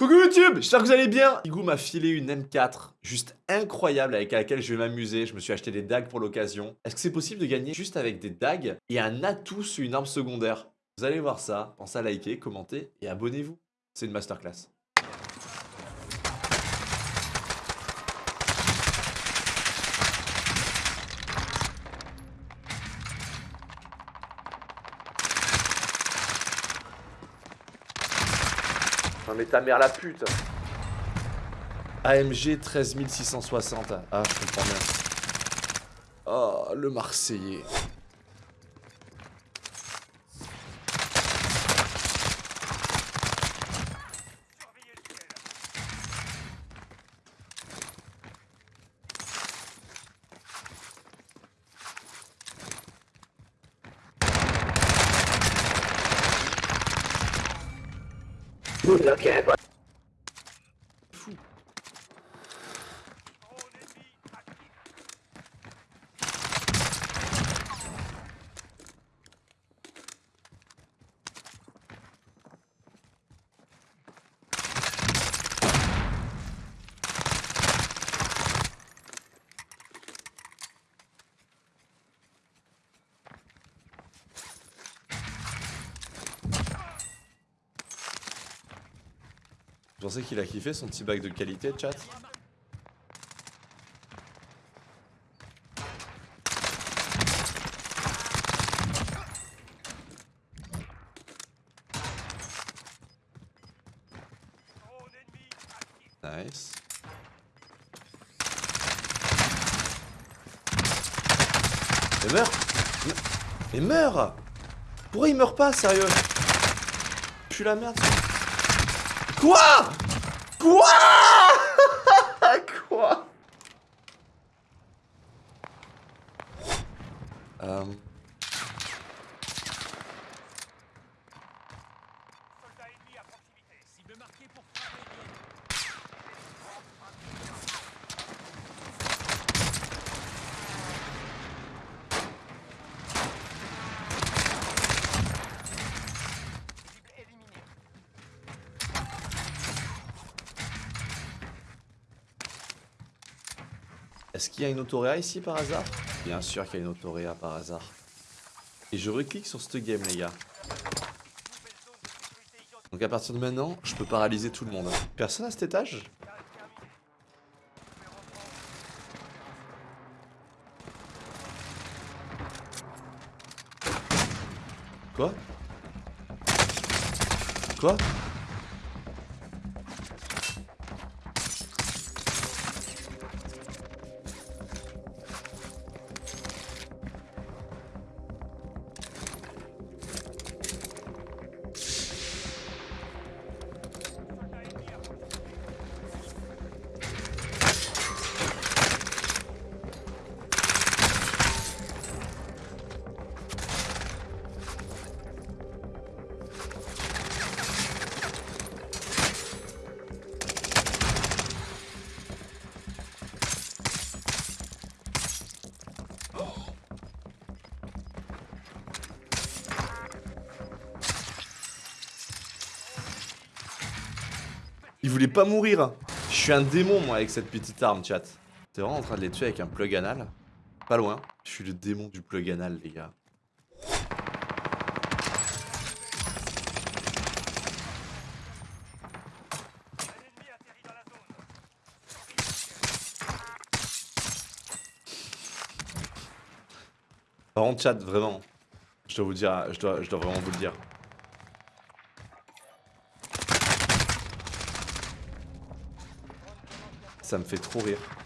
Coucou YouTube, j'espère que vous allez bien Igou m'a filé une M4, juste incroyable, avec laquelle je vais m'amuser. Je me suis acheté des dagues pour l'occasion. Est-ce que c'est possible de gagner juste avec des dagues et un atout sur une arme secondaire? Vous allez voir ça, pensez à liker, commenter et abonnez-vous. C'est une masterclass. Mais ta mère la pute AMG 13660. Ah, je comprends bien. Oh, le Marseillais. look at Vous pensez qu'il a kiffé son petit bac de qualité, chat? Nice. Mais meurt Mais meurt Pourquoi il meurt pas, sérieux? Je suis la merde. Quoi? Quoi? Quoi? Euh... Est-ce qu'il y a une autoréa ici par hasard? Bien sûr qu'il y a une autoréa par hasard. Et je reclique sur ce game les gars. Donc à partir de maintenant, je peux paralyser tout le monde. Personne à cet étage? Quoi? Quoi? Il voulait pas mourir. Je suis un démon, moi, avec cette petite arme, chat. T'es vraiment en train de les tuer avec un plug anal Pas loin. Je suis le démon du plug anal, les gars. Par contre, chat, vraiment. Je dois vous dire, je dois, je dois vraiment vous le dire. Ça me fait trop rire.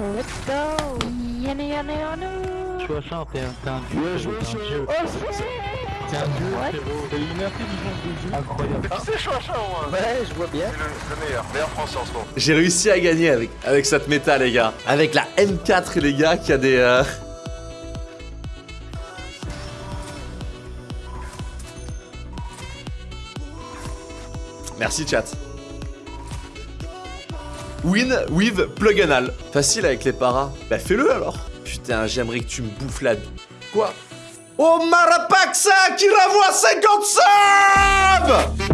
Let's go Yana yana yana 60, t'es un, dieu. T'es un dieu. Oh T'es un dieu, frérot. T'as une intelligence de jeu. Incroyable. Tu sais, Chouacha, moi Ouais, je vois bien. C'est le, le meilleur, meilleur français en ce moment. J'ai réussi à gagner avec, avec cette méta, les gars. Avec la M4, les gars, qui a des... euh, Merci, chat. Win with plug anal. Facile avec les paras. Bah fais-le alors. Putain, j'aimerais que tu me bouffes la... Quoi? Oh Marapaxa qui ravoie 50 subs